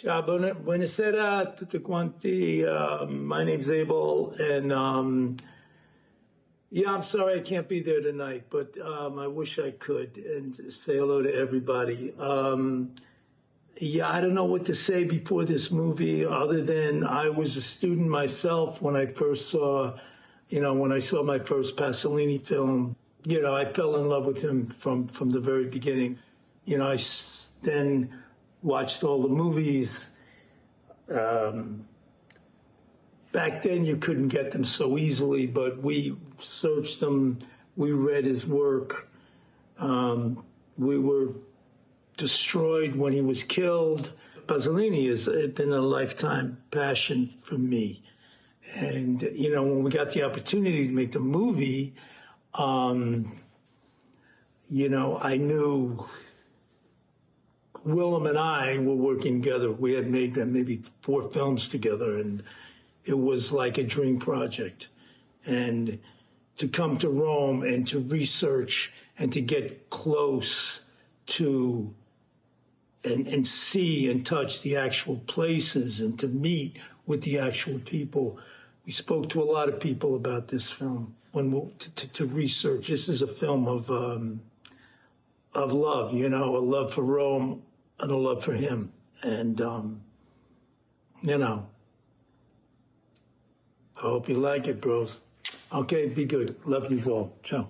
Ciao, buona- buonasera a tutti quanti. Uh, my name's Abel, and um, yeah, I'm sorry I can't be there tonight, but um, I wish I could and say hello to everybody. Um, yeah, I don't know what to say before this movie other than I was a student myself when I first saw, you know, when I saw my first Pasolini film. You know, I fell in love with him from from the very beginning. You know, I then watched all the movies. Um, back then, you couldn't get them so easily, but we searched them. We read his work. Um, we were destroyed when he was killed. Pasolini has been a lifetime passion for me. And, you know, when we got the opportunity to make the movie, um, you know, I knew Willem and I were working together. We had made maybe four films together, and it was like a dream project. And to come to Rome and to research and to get close to and, and see and touch the actual places and to meet with the actual people. We spoke to a lot of people about this film when we, to, to, to research. This is a film of um, of love, you know, a love for Rome and a love for him, and um, you know. I hope you like it, bros. Okay, be good. Love you all. Ciao.